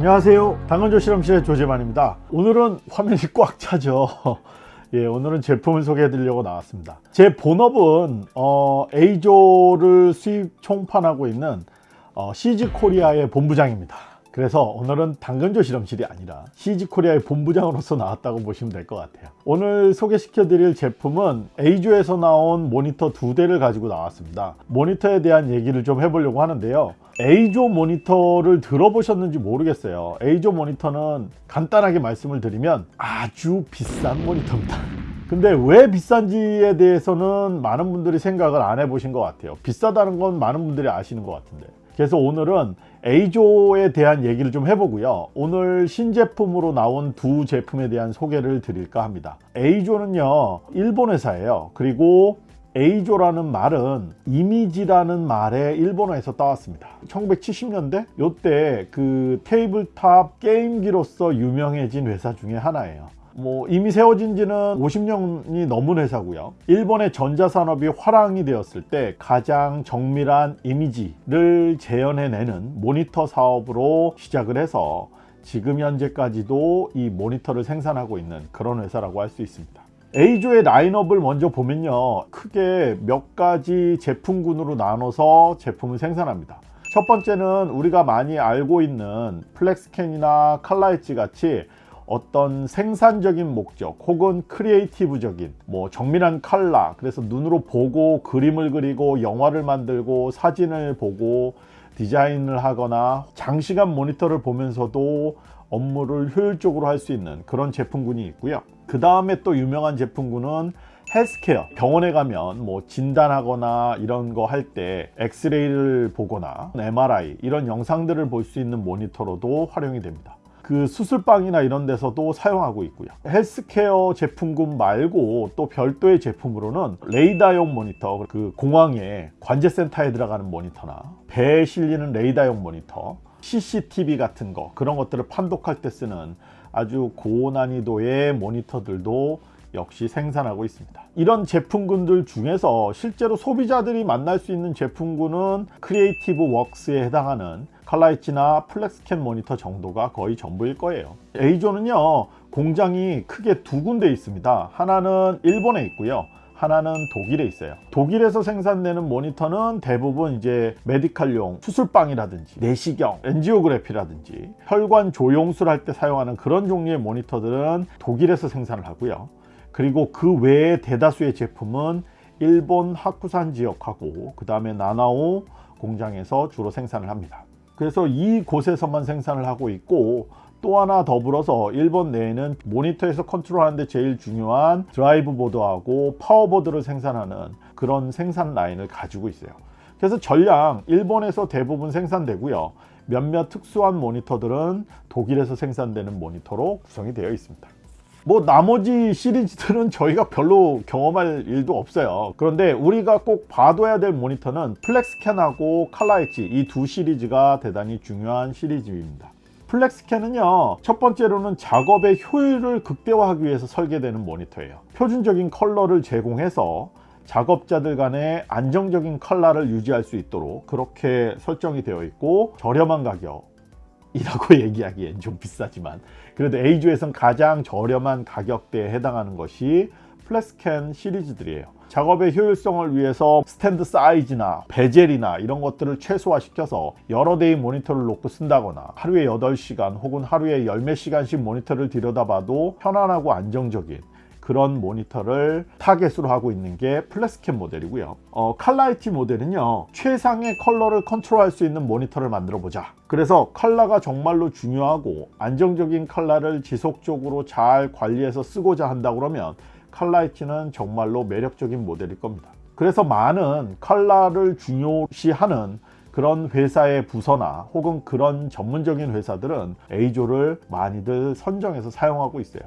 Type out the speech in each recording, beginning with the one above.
안녕하세요. 당근조 실험실의 조재만입니다. 오늘은 화면이 꽉 차죠. 예, 오늘은 제품을 소개해 드리려고 나왔습니다. 제 본업은 어, A조를 수입 총판하고 있는 어, CG코리아의 본부장입니다 그래서 오늘은 당근조 실험실이 아니라 CG코리아의 본부장으로서 나왔다고 보시면 될 것 같아요. 오늘 소개시켜 드릴 제품은 A조에서 나온 모니터 두 대를 가지고 나왔습니다. 모니터에 대한 얘기를 좀 해보려고 하는데요. A조 모니터를 들어보셨는지 모르겠어요. A조 모니터는 간단하게 말씀을 드리면 아주 비싼 모니터입니다. 근데 왜 비싼지에 대해서는 많은 분들이 생각을 안 해보신 것 같아요. 비싸다는 건 많은 분들이 아시는 것 같은데. 그래서 오늘은 A조에 대한 얘기를 좀 해보고요. 오늘 신제품으로 나온 두 제품에 대한 소개를 드릴까 합니다. A조는요 일본 회사예요. 그리고 EIZO라는 말은 이미지라는 말에 일본어에서 따왔습니다. 1970년대? 요때 그 tabletop 게임기로서 유명해진 회사 중에 하나예요 뭐 이미 세워진 지는 50년이 넘은 회사고요. 일본의 전자산업이 활황이 되었을 때 가장 정밀한 이미지를 재현해내는 모니터 사업으로 시작을 해서 지금 현재까지도 이 모니터를 생산하고 있는 그런 회사라고 할 수 있습니다. EIZO의 라인업을 먼저 보면요. 크게 몇 가지 제품군으로 나눠서 제품을 생산합니다. 첫 번째는 우리가 많이 알고 있는 FlexScan이나 칼라이치 같이 어떤 생산적인 목적 혹은 creative적인 뭐 정밀한 칼라 그래서 눈으로 보고 그림을 그리고 영화를 만들고 사진을 보고 디자인을 하거나 장시간 모니터를 보면서도 업무를 효율적으로 할 수 있는 그런 제품군이 있고요. 그 다음에 또 유명한 제품군은 헬스케어. 병원에 가면 뭐 진단하거나 이런 거 할 때 엑스레이를 보거나 MRI 이런 영상들을 볼 수 있는 모니터로도 활용이 됩니다 그 수술방이나 이런 데서도 사용하고 있고요. 헬스케어 제품군 말고 또 별도의 제품으로는 레이더용 모니터 그 공항에 관제센터에 들어가는 모니터나 배에 실리는 레이더용 모니터 CCTV 같은 거 그런 것들을 판독할 때 쓰는 아주 고난이도의 모니터들도 역시 생산하고 있습니다. 이런 제품군들 중에서 실제로 소비자들이 만날 수 있는 제품군은 creative works에 해당하는 칼라이치나 FlexScan 모니터 정도가 거의 전부일 거예요. EIZO는요 공장이 크게 두 군데 있습니다. 하나는 일본에 있고요. 하나는 독일에 있어요. 독일에서 생산되는 모니터는 대부분 이제 메디칼용 수술방이라든지 내시경 angiography라든지 혈관 조영술 할 때 사용하는 그런 종류의 모니터들은 독일에서 생산을 하고요. 그리고 그 외에 대다수의 제품은 일본 하쿠산 지역하고 그 다음에 나나오 공장에서 주로 생산을 합니다 그래서 이곳에서만 생산을 하고 있고 또 하나 더불어서 일본 내에는 모니터에서 컨트롤하는데 제일 중요한 drive board하고 파워보드를 생산하는 그런 생산 라인을 가지고 있어요. 그래서 전량 일본에서 대부분 생산되고요. 몇몇 특수한 모니터들은 독일에서 생산되는 모니터로 구성이 되어 있습니다 뭐 나머지 시리즈들은 저희가 별로 경험할 일도 없어요. 그런데 우리가 꼭 봐둬야 될 모니터는 플렉스캔하고 칼라이치 이 두 시리즈가 대단히 중요한 시리즈입니다. FlexScan은요 첫 번째로는 작업의 효율을 극대화하기 위해서 설계되는 모니터예요. 표준적인 컬러를 제공해서 작업자들 간의 안정적인 컬러를 유지할 수 있도록 그렇게 설정이 되어 있고 저렴한 가격 이라고 얘기하기엔 좀 비싸지만 그래도 EIZO에선 가장 저렴한 가격대에 해당하는 것이 FlexScan 시리즈들이에요. 작업의 효율성을 위해서 스탠드 사이즈나 베젤이나 이런 것들을 최소화시켜서 여러 대의 모니터를 놓고 쓴다거나 하루에 8시간 혹은 하루에 열몇 시간씩 모니터를 들여다봐도 편안하고 안정적인 그런 모니터를 타겟으로 하고 있는 게 FlexScan 모델이고요. 어, ColorEdge 모델은요 최상의 컬러를 컨트롤할 수 있는 모니터를 만들어 보자. 그래서 컬러가 정말로 중요하고 안정적인 컬러를 지속적으로 잘 관리해서 쓰고자 한다 그러면 칼라이티는 정말로 매력적인 모델일 겁니다. 그래서 많은 컬러를 중요시하는 그런 회사의 부서나 혹은 그런 전문적인 회사들은 EIZO를 많이들 선정해서 사용하고 있어요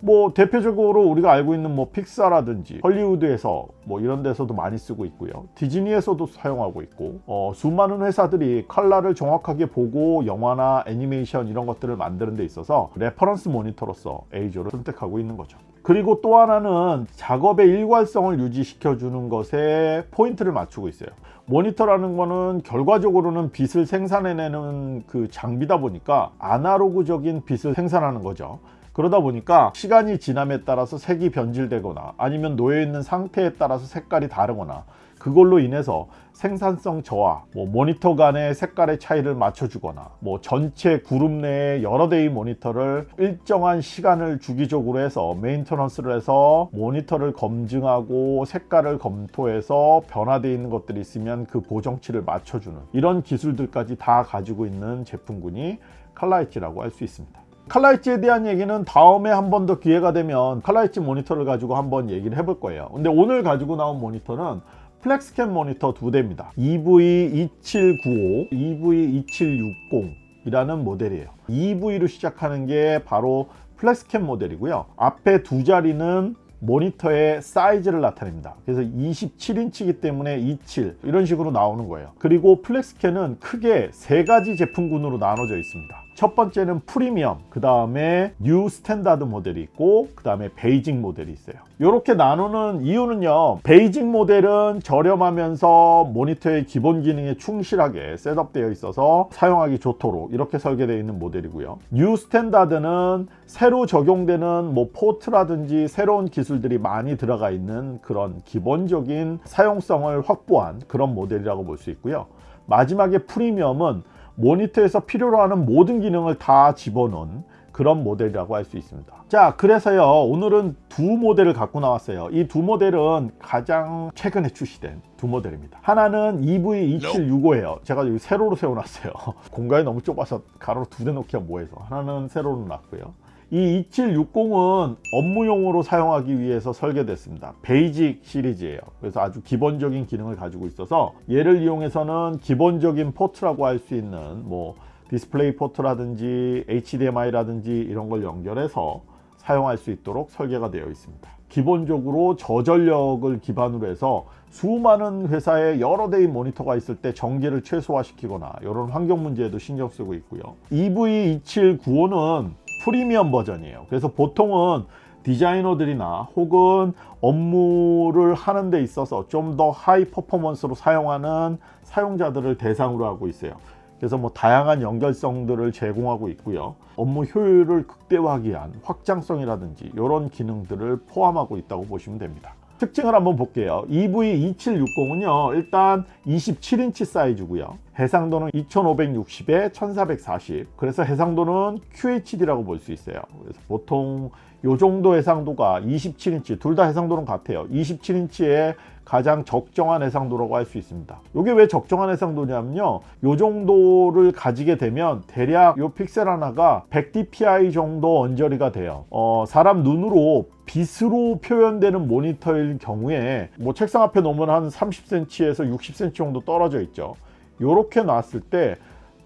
뭐 대표적으로 우리가 알고 있는 뭐 픽사라든지 헐리우드에서 뭐 이런 데서도 많이 쓰고 있고요. 디즈니에서도 사용하고 있고 어, 수많은 회사들이 컬러를 정확하게 보고 영화나 애니메이션 이런 것들을 만드는 데 있어서 reference 모니터로서 EIZO를 선택하고 있는 거죠. 그리고 또 하나는 작업의 일관성을 유지시켜 주는 것에 포인트를 맞추고 있어요. 모니터라는 거는 결과적으로는 빛을 생산해내는 그 장비다 보니까 아날로그적인 빛을 생산하는 거죠 그러다 보니까 시간이 지남에 따라서 색이 변질되거나 아니면 놓여있는 상태에 따라서 색깔이 다르거나 그걸로 인해서 생산성 저하, 뭐 모니터 간의 색깔의 차이를 맞춰주거나 뭐 전체 그룹 내에 여러 대의 모니터를 일정한 시간을 주기적으로 해서 maintenance를 해서 모니터를 검증하고 색깔을 검토해서 변화되어 있는 것들이 있으면 그 보정치를 맞춰주는 이런 기술들까지 다 가지고 있는 제품군이 칼라이치라고 할 수 있습니다. 칼라이츠에 대한 얘기는 다음에 한 번 더 기회가 되면 칼라이츠 모니터를 가지고 한번 얘기를 해볼 거예요. 근데 오늘 가지고 나온 모니터는 FlexScan 모니터 두 대입니다. EV2795, EV2760 이라는 모델이에요. EV로 시작하는 게 바로 FlexScan 모델이고요. 앞에 두 자리는 모니터의 사이즈를 나타냅니다. 그래서 27인치이기 때문에 27 이런 식으로 나오는 거예요. 그리고 FlexScan은 크게 세 가지 제품군으로 나눠져 있습니다 첫 번째는 프리미엄 그 다음에 new standard 모델이 있고 그 다음에 basic 모델이 있어요. 이렇게 나누는 이유는요 basic 모델은 저렴하면서 모니터의 기본 기능에 충실하게 셋업되어 있어서 사용하기 좋도록 이렇게 설계되어 있는 모델이고요. new standard는 새로 적용되는 뭐 포트라든지 새로운 기술들이 많이 들어가 있는 그런 기본적인 사용성을 확보한 그런 모델이라고 볼 수 있고요. 마지막에 프리미엄은 모니터에서 필요로 하는 모든 기능을 다 집어넣은 그런 모델이라고 할 수 있습니다. 자 그래서요 오늘은 두 모델을 갖고 나왔어요. 이 두 모델은 가장 최근에 출시된 두 모델입니다. 하나는 EV2760이에요. 제가 여기 세로로 세워놨어요. 공간이 너무 좁아서 가로로 두 대 놓기가 뭐해서. 하나는 세로로 놨고요 이 2760은 업무용으로 사용하기 위해서 설계됐습니다. basic 시리즈예요. 그래서 아주 기본적인 기능을 가지고 있어서 얘를 이용해서는 기본적인 포트라고 할 수 있는 뭐 DisplayPort라든지 HDMI라든지 이런 걸 연결해서 사용할 수 있도록 설계가 되어 있습니다. 기본적으로 저전력을 기반으로 해서 수많은 회사에 여러 대의 모니터가 있을 때 전기를 최소화시키거나 이런 환경 문제에도 신경 쓰고 있고요. EV2795는 프리미엄 버전이에요. 그래서 보통은 디자이너들이나 혹은 업무를 하는 데 있어서 좀 더 high performance로 사용하는 사용자들을 대상으로 하고 있어요. 그래서 뭐 다양한 연결성들을 제공하고 있고요. 업무 효율을 극대화하기 위한 확장성이라든지 이런 기능들을 포함하고 있다고 보시면 됩니다 특징을 한번 볼게요. EV2760은요 일단 27인치 사이즈고요. 해상도는 2560에 1440 그래서 해상도는 QHD라고 볼 수 있어요. 그래서 보통 요 정도 해상도가 27인치 둘 다 해상도는 같아요. 27인치에 가장 적정한 해상도라고 할 수 있습니다. 이게 왜 적정한 해상도냐면요. 요 정도를 가지게 되면 대략 요 픽셀 하나가 100dpi 정도 언저리가 돼요. 어, 사람 눈으로 빛으로 표현되는 모니터일 경우에 뭐 책상 앞에 놓으면 한 30cm에서 60cm 정도 떨어져 있죠. 이렇게 놨을 때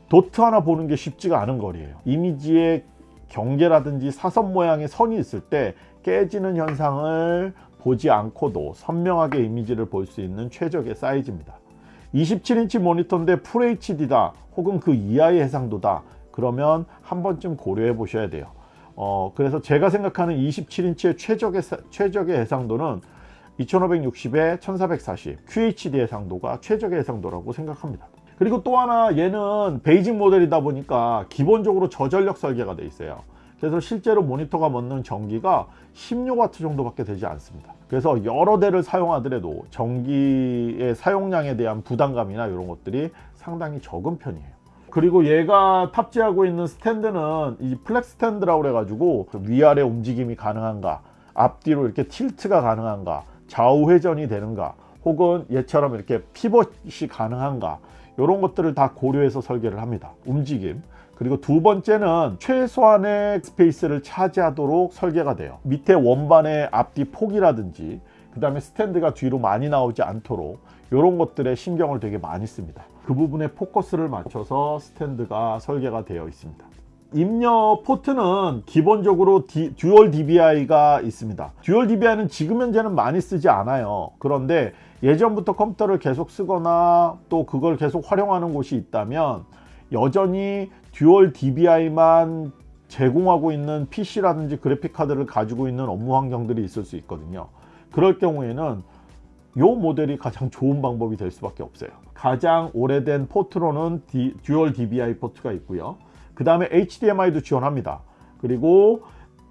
도트 하나 보는 게 쉽지가 않은 거리예요. 이미지의 경계라든지 사선 모양의 선이 있을 때 깨지는 현상을 보지 않고도 선명하게 이미지를 볼 수 있는 최적의 사이즈입니다. 27인치 모니터인데 FHD다 혹은 그 이하의 해상도다. 그러면 한 번쯤 고려해 보셔야 돼요. 어, 그래서 제가 생각하는 27인치의 최적의, 최적의 해상도는 2560에 1440 QHD 해상도가 최적의 해상도라고 생각합니다. 그리고 또 하나 얘는 basic 모델이다 보니까 기본적으로 저전력 설계가 돼 있어요 그래서 실제로 모니터가 먹는 전기가 16W 정도밖에 되지 않습니다. 그래서 여러 대를 사용하더라도 전기의 사용량에 대한 부담감이나 이런 것들이 상당히 적은 편이에요. 그리고 얘가 탑재하고 있는 스탠드는 이 FlexStand라고 그래 가지고 위아래 움직임이 가능한가 앞뒤로 이렇게 tilt가 가능한가 좌우 회전이 되는가 혹은 얘처럼 이렇게 피벗이 가능한가 이런 것들을 다 고려해서 설계를 합니다. 움직임 그리고 두 번째는 최소한의 스페이스를 차지하도록 설계가 돼요. 밑에 원반의 앞뒤 폭이라든지 그 다음에 스탠드가 뒤로 많이 나오지 않도록 이런 것들에 신경을 되게 많이 씁니다. 그 부분에 포커스를 맞춰서 스탠드가 설계가 되어 있습니다. 입력 포트는 기본적으로 디, dual DVI가 있습니다. dual DVI는 지금 현재는 많이 쓰지 않아요. 그런데 예전부터 컴퓨터를 계속 쓰거나 또 그걸 계속 활용하는 곳이 있다면 여전히 dual DVI만 제공하고 있는 PC라든지 그래픽 카드를 가지고 있는 업무 환경들이 있을 수 있거든요. 그럴 경우에는 요 모델이 가장 좋은 방법이 될 수밖에 없어요. 가장 오래된 포트로는 디, dual DVI 포트가 있고요. 그 다음에 HDMI도 지원합니다. 그리고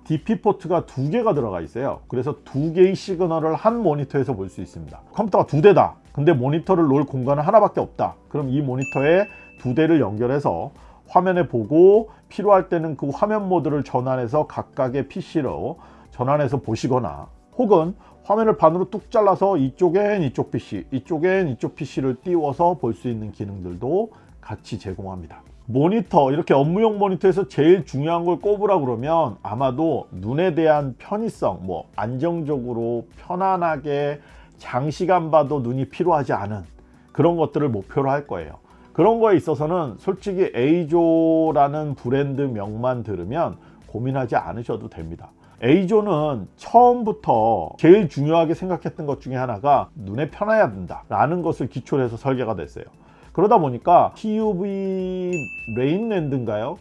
DP 포트가 두 개가 들어가 있어요. 그래서 두 개의 시그널을 한 모니터에서 볼 수 있습니다. 컴퓨터가 두 대다. 근데 모니터를 놓을 공간은 하나밖에 없다. 그럼 이 모니터에 두 대를 연결해서 화면에 보고 필요할 때는 그 화면 모드를 전환해서 각각의 PC로 전환해서 보시거나 혹은 화면을 반으로 뚝 잘라서 이쪽엔 이쪽 PC, 이쪽엔 이쪽 PC를 띄워서 볼 수 있는 기능들도 같이 제공합니다. 모니터, 이렇게 업무용 모니터에서 제일 중요한 걸 꼽으라 그러면 아마도 눈에 대한 편의성, 뭐 안정적으로 편안하게 장시간 봐도 눈이 피로하지 않은 그런 것들을 목표로 할 거예요. 그런 거에 있어서는 솔직히 에이조라는 브랜드 명만 들으면 고민하지 않으셔도 됩니다. 에이조는 처음부터 제일 중요하게 생각했던 것 중에 하나가 눈에 편해야 된다 라는 것을 기초로 해서 설계가 됐어요 그러다 보니까 TUV 레인랜드인가요?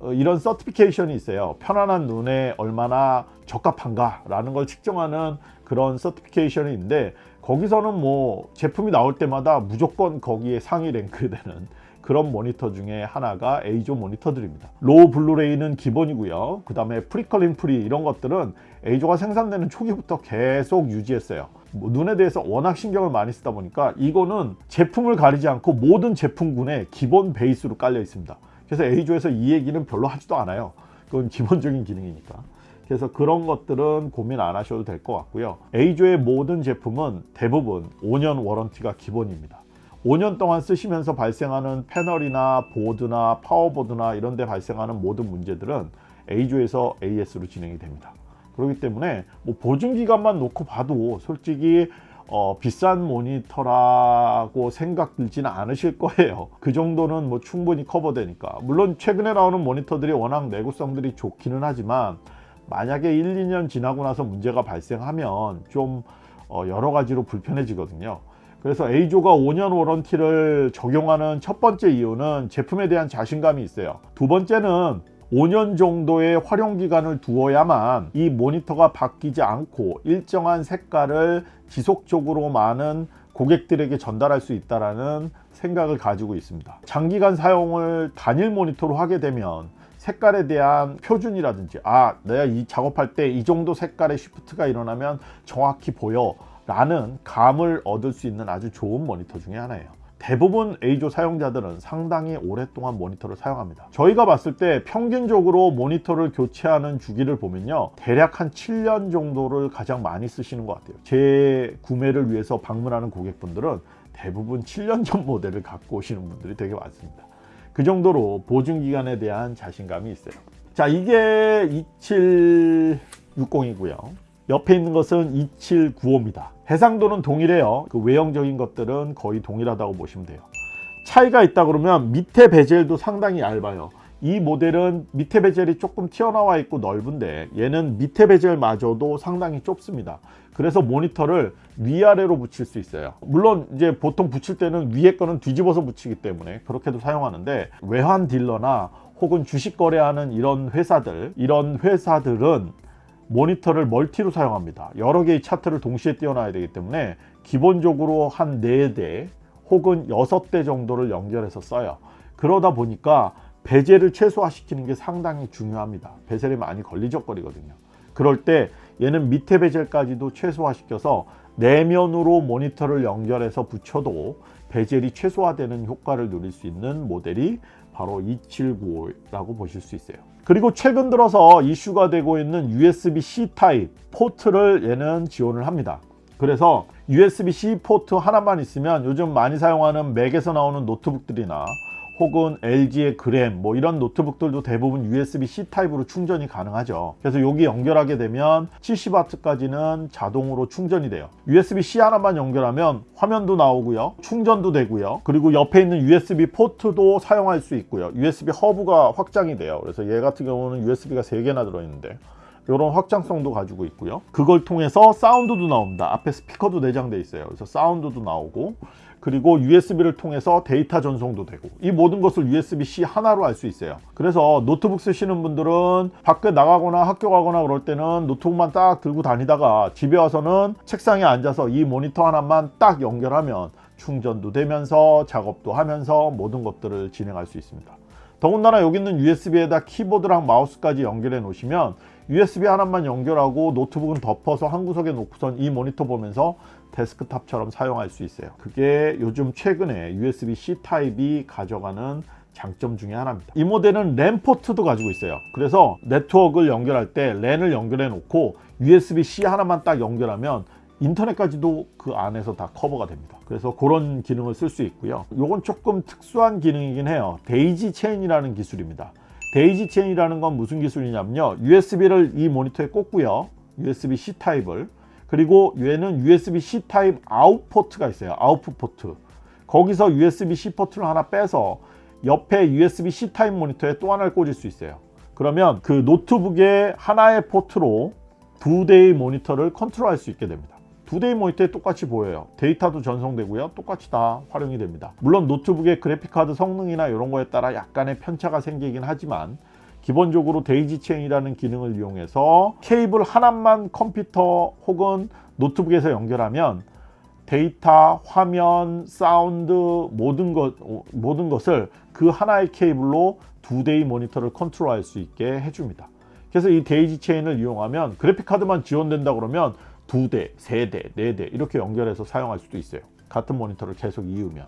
어, 이런 certification이 있어요 편안한 눈에 얼마나 적합한가 라는 걸 측정하는 그런 certification이 있는데 거기서는 뭐 제품이 나올 때마다 무조건 거기에 상위 랭크되는 그런 모니터 중에 하나가 에이조 모니터들입니다. low blue light는 기본이고요. 그 다음에 flickering free 이런 것들은 에이조가 생산되는 초기부터 계속 유지했어요. 뭐 눈에 대해서 워낙 신경을 많이 쓰다 보니까 이거는 제품을 가리지 않고 모든 제품군에 기본 베이스로 깔려 있습니다. 그래서 에이조에서 이 얘기는 별로 하지도 않아요. 그건 기본적인 기능이니까 그래서 그런 것들은 고민 안 하셔도 될 것 같고요. 에이조의 모든 제품은 대부분 5년 워런티가 기본입니다. 5년 동안 쓰시면서 발생하는 패널이나 보드나 파워보드나 이런 데 발생하는 모든 문제들은 A조에서 AS로 진행이 됩니다. 그렇기 때문에 뭐 보증기간만 놓고 봐도 솔직히 어, 비싼 모니터라고 생각 들지는 않으실 거예요. 그 정도는 뭐 충분히 커버되니까. 물론 최근에 나오는 모니터들이 워낙 내구성들이 좋기는 하지만 만약에 1, 2년 지나고 나서 문제가 발생하면 좀 어, 여러 가지로 불편해지거든요. 그래서 A조가 5년 워런티를 적용하는 첫 번째 이유는 제품에 대한 자신감이 있어요. 두 번째는 5년 정도의 활용 기간을 두어야만 이 모니터가 바뀌지 않고 일정한 색깔을 지속적으로 많은 고객들에게 전달할 수 있다는 생각을 가지고 있습니다. 장기간 사용을 단일 모니터로 하게 되면 색깔에 대한 표준이라든지 아 내가 이 작업할 때 이 정도 색깔의 시프트가 일어나면 정확히 보여 라는 감을 얻을 수 있는 아주 좋은 모니터 중에 하나예요. 대부분 A조 사용자들은 상당히 오랫동안 모니터를 사용합니다. 저희가 봤을 때 평균적으로 모니터를 교체하는 주기를 보면요 대략 한 7년 정도를 가장 많이 쓰시는 것 같아요. 제 구매를 위해서 방문하는 고객분들은 대부분 7년 전 모델을 갖고 오시는 분들이 되게 많습니다 그 정도로 보증기간에 대한 자신감이 있어요. 자 이게 2760이고요. 옆에 있는 것은 2795입니다. 해상도는 동일해요. 그 외형적인 것들은 거의 동일하다고 보시면 돼요. 차이가 있다 그러면 밑에 베젤도 상당히 얇아요. 이 모델은 밑에 베젤이 조금 튀어나와 있고 넓은데 얘는 밑에 베젤마저도 상당히 좁습니다 그래서 모니터를 위아래로 붙일 수 있어요. 물론 이제 보통 붙일 때는 위에 거는 뒤집어서 붙이기 때문에 그렇게도 사용하는데 외환 딜러나 혹은 주식 거래하는 이런 회사들 이런 회사들은 모니터를 멀티로 사용합니다. 여러 개의 차트를 동시에 띄워놔야 되기 때문에 기본적으로 한 4대 혹은 6대 정도를 연결해서 써요. 그러다 보니까 베젤을 최소화시키는 게 상당히 중요합니다. 베젤이 많이 걸리적거리거든요. 그럴 때 얘는 밑에 베젤까지도 최소화시켜서 내면으로 모니터를 연결해서 붙여도 베젤이 최소화되는 효과를 누릴 수 있는 모델이 바로 2795라고 보실 수 있어요. 그리고 최근 들어서 이슈가 되고 있는 USB-C 타입 포트를 얘는 지원을 합니다. 그래서 USB-C 포트 하나만 있으면 요즘 많이 사용하는 맥에서 나오는 노트북들이나 혹은 LG의 그램 뭐 이런 노트북들도 대부분 USB-C 타입으로 충전이 가능하죠. 그래서 여기 연결하게 되면 70W까지는 자동으로 충전이 돼요. USB-C 하나만 연결하면 화면도 나오고요 충전도 되고요. 그리고 옆에 있는 USB 포트도 사용할 수 있고요. USB 허브가 확장이 돼요. 그래서 얘 같은 경우는 USB가 3개나 들어있는데 이런 확장성도 가지고 있고요. 그걸 통해서 사운드도 나옵니다. 앞에 스피커도 내장되어 있어요. 그래서 사운드도 나오고 그리고 USB를 통해서 데이터 전송도 되고 이 모든 것을 USB-C 하나로 할 수 있어요. 그래서 노트북 쓰시는 분들은 밖에 나가거나 학교 가거나 그럴 때는 노트북만 딱 들고 다니다가 집에 와서는 책상에 앉아서 이 모니터 하나만 딱 연결하면 충전도 되면서 작업도 하면서 모든 것들을 진행할 수 있습니다. 더군다나 여기 있는 USB에다 키보드랑 마우스까지 연결해 놓으시면 USB 하나만 연결하고 노트북은 덮어서 한 구석에 놓고선 이 모니터 보면서 데스크탑처럼 사용할 수 있어요. 그게 요즘 최근에 USB-C 타입이 가져가는 장점 중에 하나입니다. 이 모델은 랜 포트도 가지고 있어요. 그래서 네트워크를 연결할 때 랜을 연결해 놓고 USB-C 하나만 딱 연결하면 인터넷까지도 그 안에서 다 커버가 됩니다. 그래서 그런 기능을 쓸 수 있고요. 이건 조금 특수한 기능이긴 해요. daisy chain이라는 기술입니다. daisy chain이라는 건 무슨 기술이냐면요. USB를 이 모니터에 꽂고요. USB-C 타입을 그리고 얘는 USB-C 타입 아웃 포트가 있어요. 아웃풋 포트. 거기서 USB-C 포트를 하나 빼서 옆에 USB-C 타입 모니터에 또 하나를 꽂을 수 있어요. 그러면 그 노트북의 하나의 포트로 두 대의 모니터를 컨트롤할 수 있게 됩니다. 두 대의 모니터에 똑같이 보여요. 데이터도 전송되고요. 똑같이 다 활용이 됩니다. 물론 노트북의 그래픽카드 성능이나 이런 거에 따라 약간의 편차가 생기긴 하지만 기본적으로 daisy chain이라는 기능을 이용해서 케이블 하나만 컴퓨터 혹은 노트북에서 연결하면 데이터, 화면, 사운드 모든 것 모든 것을 그 하나의 케이블로 두 대의 모니터를 컨트롤할 수 있게 해줍니다. 그래서 이 daisy chain을 이용하면 그래픽 카드만 지원된다 그러면 두 대, 세 대, 네 대 이렇게 연결해서 사용할 수도 있어요. 같은 모니터를 계속 이으면.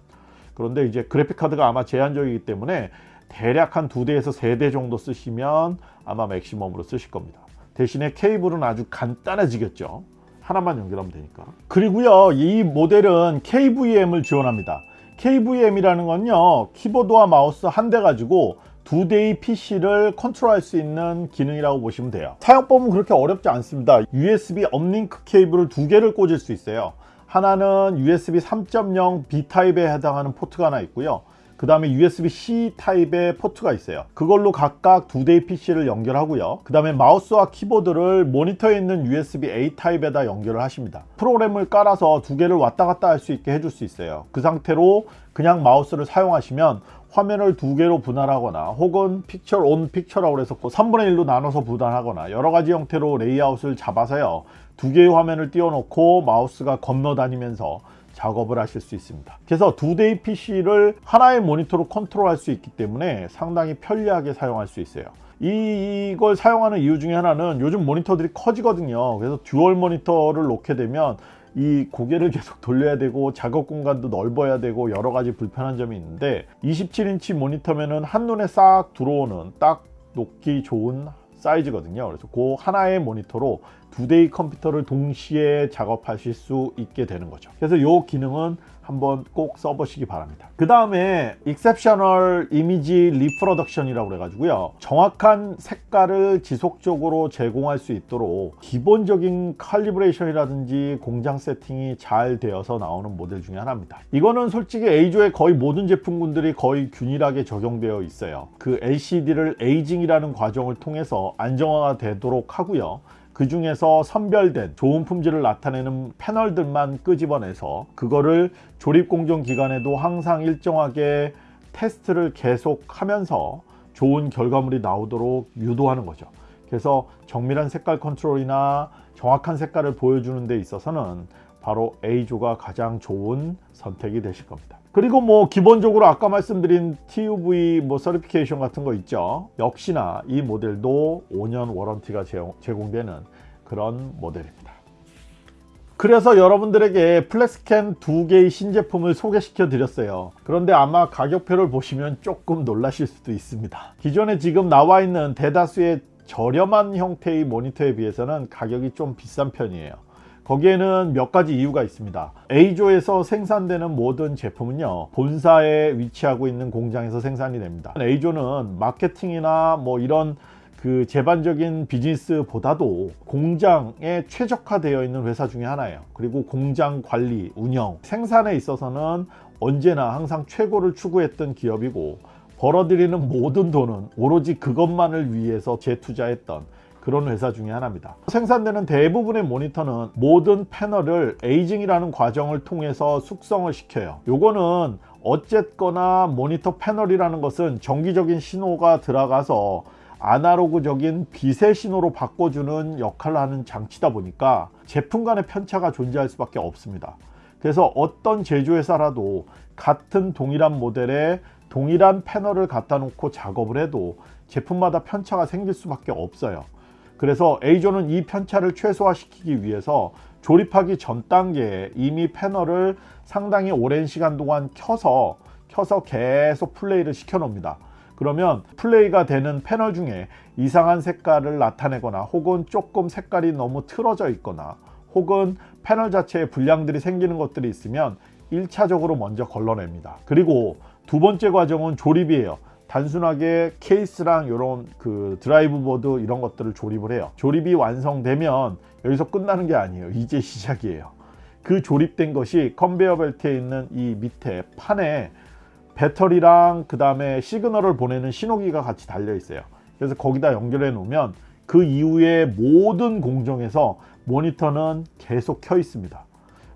그런데 이제 그래픽 카드가 아마 제한적이기 때문에 대략 한 두 대에서 세 대 정도 쓰시면 아마 맥시멈으로 쓰실 겁니다. 대신에 케이블은 아주 간단해지겠죠. 하나만 연결하면 되니까. 그리고요, 이 모델은 KVM을 지원합니다. KVM이라는 건요, 키보드와 마우스 한 대 가지고 두 대의 PC를 컨트롤할 수 있는 기능이라고 보시면 돼요. 사용법은 그렇게 어렵지 않습니다. USB uplink 케이블을 두 개를 꽂을 수 있어요. 하나는 USB 3.0 B타입에 해당하는 포트가 하나 있고요. 그 다음에 USB-C 타입의 포트가 있어요. 그걸로 각각 두 대의 PC를 연결하고요. 그 다음에 마우스와 키보드를 모니터에 있는 USB-A 타입에다 연결을 하십니다. 프로그램을 깔아서 두 개를 왔다 갔다 할 수 있게 해줄 수 있어요. 그 상태로 그냥 마우스를 사용하시면 화면을 두 개로 분할하거나 혹은 picture on picture라고 해서 3분의 1로 나눠서 분할하거나 여러 가지 형태로 레이아웃을 잡아서요. 두 개의 화면을 띄워놓고 마우스가 건너 다니면서 작업을 하실 수 있습니다. 그래서 두 대의 PC를 하나의 모니터로 컨트롤할 수 있기 때문에 상당히 편리하게 사용할 수 있어요. 이, 이걸 사용하는 이유 중에 하나는 요즘 모니터들이 커지거든요. 그래서 dual 모니터를 놓게 되면 이 고개를 계속 돌려야 되고 작업 공간도 넓어야 되고 여러 가지 불편한 점이 있는데 27인치 모니터면은 한눈에 싹 들어오는 딱 놓기 좋은 사이즈거든요. 그래서 그 하나의 모니터로 두 대의 컴퓨터를 동시에 작업하실 수 있게 되는 거죠. 그래서 이 기능은 한번 꼭 써보시기 바랍니다. 그 다음에 Exceptional Image Reproduction 이라고 해가지고요. 정확한 색깔을 지속적으로 제공할 수 있도록 기본적인 칼리브레이션이라든지 공장 세팅이 잘 되어서 나오는 모델 중에 하나입니다. 이거는 솔직히 A조의 거의 모든 제품군들이 거의 균일하게 적용되어 있어요. 그 LCD를 에이징이라는 과정을 통해서 안정화가 되도록 하고요 그 중에서 선별된 좋은 품질을 나타내는 패널들만 끄집어내서 그거를 조립 공정 기간에도 항상 일정하게 테스트를 계속 하면서 좋은 결과물이 나오도록 유도하는 거죠. 그래서 정밀한 색깔 컨트롤이나 정확한 색깔을 보여주는 데 있어서는 바로 A조가 가장 좋은 선택이 되실 겁니다 그리고 뭐 기본적으로 아까 말씀드린 TUV 뭐 서리피케이션 같은 거 있죠. 역시나 이 모델도 5년 워런티가 제공되는 그런 모델입니다. 그래서 여러분들에게 플렉스캔 두 개의 신제품을 소개시켜 드렸어요. 그런데 아마 가격표를 보시면 조금 놀라실 수도 있습니다. 기존에 지금 나와 있는 대다수의 저렴한 형태의 모니터에 비해서는 가격이 좀 비싼 편이에요 거기에는 몇 가지 이유가 있습니다. A조에서 생산되는 모든 제품은요 본사에 위치하고 있는 공장에서 생산이 됩니다. A조는 마케팅이나 뭐 이런 그 제반적인 비즈니스보다도 공장에 최적화되어 있는 회사 중에 하나예요. 그리고 공장 관리, 운영, 생산에 있어서는 언제나 항상 최고를 추구했던 기업이고 벌어들이는 모든 돈은 오로지 그것만을 위해서 재투자했던 그런 회사 중에 하나입니다. 생산되는 대부분의 모니터는 모든 패널을 에이징이라는 과정을 통해서 숙성을 시켜요. 요거는 어쨌거나 모니터 패널이라는 것은 정기적인 신호가 들어가서 아날로그적인 빛의 신호로 바꿔주는 역할을 하는 장치다 보니까 제품 간의 편차가 존재할 수밖에 없습니다. 그래서 어떤 제조회사라도 같은 동일한 모델에 동일한 패널을 갖다 놓고 작업을 해도 제품마다 편차가 생길 수밖에 없어요. 그래서 A조는 이 편차를 최소화시키기 위해서 조립하기 전 단계에 이미 패널을 상당히 오랜 시간 동안 켜서 켜서 계속 플레이를 시켜 놓습니다. 그러면 플레이가 되는 패널 중에 이상한 색깔을 나타내거나 혹은 조금 색깔이 너무 틀어져 있거나 혹은 패널 자체에 불량들이 생기는 것들이 있으면 1차적으로 먼저 걸러냅니다. 그리고 두 번째 과정은 조립이에요. 단순하게 케이스랑 이런 그 드라이브 보드 이런 것들을 조립을 해요. 조립이 완성되면 여기서 끝나는 게 아니에요. 이제 시작이에요. 그 조립된 것이 컨베어 벨트에 있는 이 밑에 판에 배터리랑 그 다음에 시그널을 보내는 신호기가 같이 달려 있어요. 그래서 거기다 연결해 놓으면 그 이후에 모든 공정에서 모니터는 계속 켜 있습니다.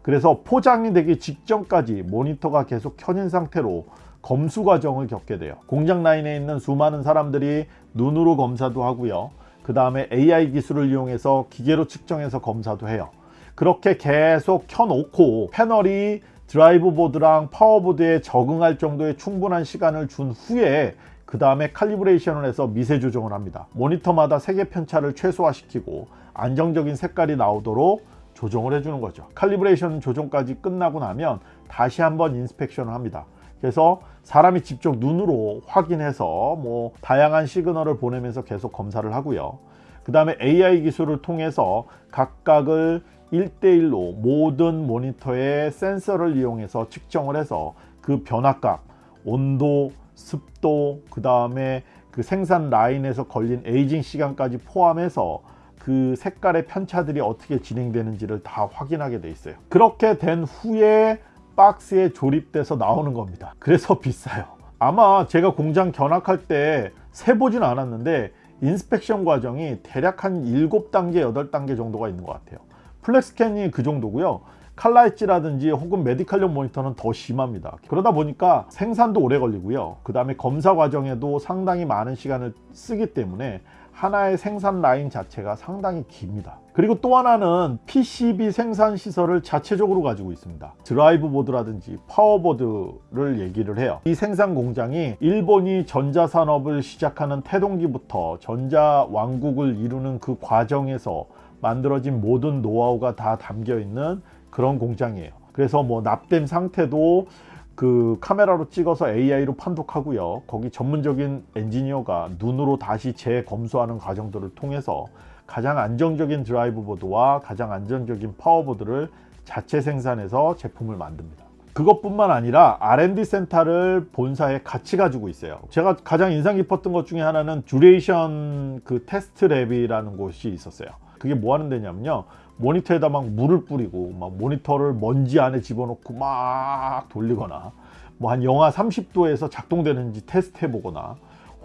그래서 포장이 되기 직전까지 모니터가 계속 켜진 상태로 검수 과정을 겪게 돼요. 공장 라인에 있는 수많은 사람들이 눈으로 검사도 하고요. 그 다음에 AI 기술을 이용해서 기계로 측정해서 검사도 해요. 그렇게 계속 켜놓고 패널이 드라이브 보드랑 파워보드에 적응할 정도의 충분한 시간을 준 후에 그 다음에 칼리브레이션을 해서 미세 조정을 합니다. 모니터마다 색의 편차를 최소화시키고 안정적인 색깔이 나오도록 조정을 해주는 거죠. calibration 조정까지 끝나고 나면 다시 한번 inspection을 합니다. 그래서 사람이 직접 눈으로 확인해서 뭐 다양한 시그널을 보내면서 계속 검사를 하고요. 그 다음에 AI 기술을 통해서 각각을 1대1로 모든 모니터의 센서를 이용해서 측정을 해서 그 변화값, 온도, 습도, 그 다음에 그 생산 라인에서 걸린 에이징 시간까지 포함해서 그 색깔의 편차들이 어떻게 진행되는지를 다 확인하게 돼 있어요. 그렇게 된 후에 박스에 조립돼서 나오는 겁니다. 그래서 비싸요. 아마 제가 공장 견학할 때 세보진 않았는데 inspection 과정이 대략 한 7단계, 8단계 정도가 있는 것 같아요. FlexScan이 그 정도고요. 칼라엣지라든지 혹은 메디칼용 모니터는 더 심합니다. 그러다 보니까 생산도 오래 걸리고요. 그 다음에 검사 과정에도 상당히 많은 시간을 쓰기 때문에 하나의 생산 라인 자체가 상당히 깁니다. 그리고 또 하나는 PCB 생산 시설을 자체적으로 가지고 있습니다. 드라이브 보드라든지 파워보드를 얘기를 해요. 이 생산 공장이 일본이 전자산업을 시작하는 태동기부터 전자 왕국을 이루는 그 과정에서 만들어진 모든 노하우가 다 담겨 있는 그런 공장이에요. 그래서 뭐 납땜 상태도 그 카메라로 찍어서 AI로 판독하고요. 거기 전문적인 엔지니어가 눈으로 다시 재검수하는 과정들을 통해서 가장 안정적인 드라이브 보드와 가장 안정적인 파워보드를 자체 생산해서 제품을 만듭니다. 그것뿐만 아니라 R&D 센터를 본사에 같이 가지고 있어요. 제가 가장 인상 깊었던 것 중에 하나는 duration 그 테스트 lab이라는 곳이 있었어요. 그게 뭐 하는 데냐면요. 모니터에다 막 물을 뿌리고 막 모니터를 먼지 안에 집어넣고 막 돌리거나 뭐 한 영하 30도에서 작동되는지 테스트 해보거나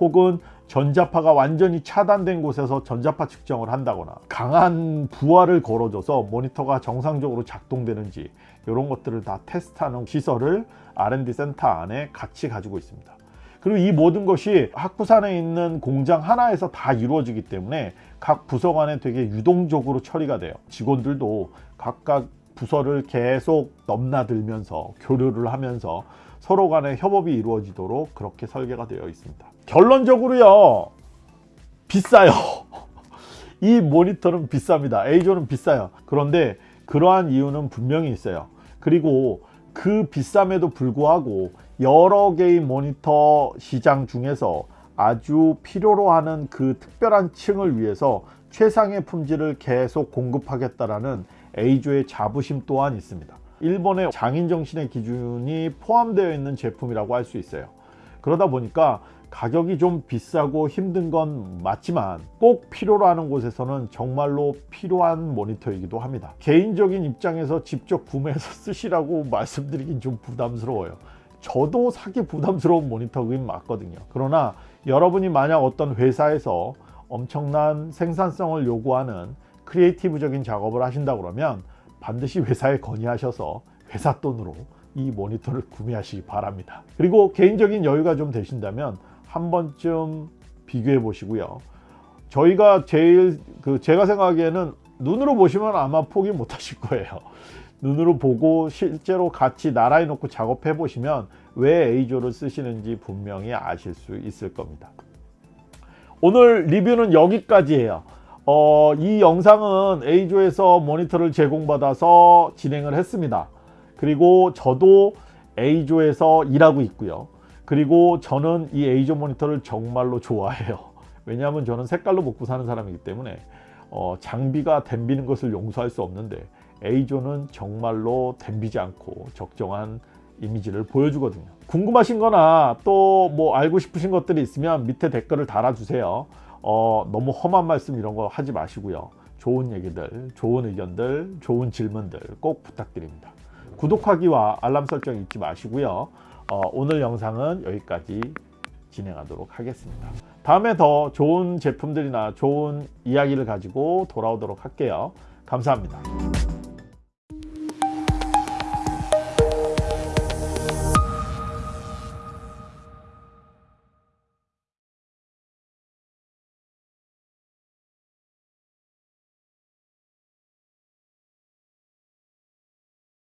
혹은 전자파가 완전히 차단된 곳에서 전자파 측정을 한다거나 강한 부하를 걸어줘서 모니터가 정상적으로 작동되는지 이런 것들을 다 테스트하는 시설을 R&D 센터 안에 같이 가지고 있습니다. 그리고 이 모든 것이 학부산에 있는 공장 하나에서 다 이루어지기 때문에 각 부서 간에 되게 유동적으로 처리가 돼요. 직원들도 각각 부서를 계속 넘나들면서 교류를 하면서 서로 간에 협업이 이루어지도록 그렇게 설계가 되어 있습니다. 결론적으로요. 비싸요. 이 모니터는 비쌉니다. A조는 비싸요. 그런데 그러한 이유는 분명히 있어요. 그리고 그 비쌈에도 불구하고 여러 개의 모니터 시장 중에서 아주 필요로 하는 그 특별한 층을 위해서 최상의 품질을 계속 공급하겠다라는 A조의 자부심 또한 있습니다. 일본의 장인정신의 기준이 포함되어 있는 제품이라고 할 수 있어요. 그러다 보니까 가격이 좀 비싸고 힘든 건 맞지만 꼭 필요로 하는 곳에서는 정말로 필요한 모니터이기도 합니다. 개인적인 입장에서 직접 구매해서 쓰시라고 말씀드리긴 좀 부담스러워요. 저도 사기 부담스러운 모니터긴 맞거든요. 그러나 여러분이 만약 어떤 회사에서 엄청난 생산성을 요구하는 크리에이티브적인 작업을 하신다 그러면 반드시 회사에 건의하셔서 회사 돈으로 이 모니터를 구매하시기 바랍니다. 그리고 개인적인 여유가 좀 되신다면 한 번쯤 비교해 보시고요. 저희가 제일 그 제가 생각하기에는 눈으로 보시면 아마 포기 못 하실 거예요. 눈으로 보고 실제로 같이 나란히 놓고 작업해 보시면 왜 A조를 쓰시는지 분명히 아실 수 있을 겁니다. 오늘 리뷰는 여기까지예요. 어, 이 영상은 A조에서 모니터를 제공받아서 진행을 했습니다. 그리고 저도 A조에서 일하고 있고요. 그리고 저는 이 A조 모니터를 정말로 좋아해요. 왜냐하면 저는 색깔로 먹고 사는 사람이기 때문에 어, 장비가 댐비는 것을 용서할 수 없는데 A조는 정말로 댐비지 않고 적정한 이미지를 보여주거든요. 궁금하신 거나 또 뭐 알고 싶으신 것들이 있으면 밑에 댓글을 달아주세요. 어, 너무 험한 말씀 이런 거 하지 마시고요. 좋은 얘기들, 좋은 의견들, 좋은 질문들 꼭 부탁드립니다. 구독하기와 알람 설정 잊지 마시고요. 어, 오늘 영상은 여기까지 진행하도록 하겠습니다. 다음에 더 좋은 제품들이나 좋은 이야기를 가지고 돌아오도록 할게요. 감사합니다.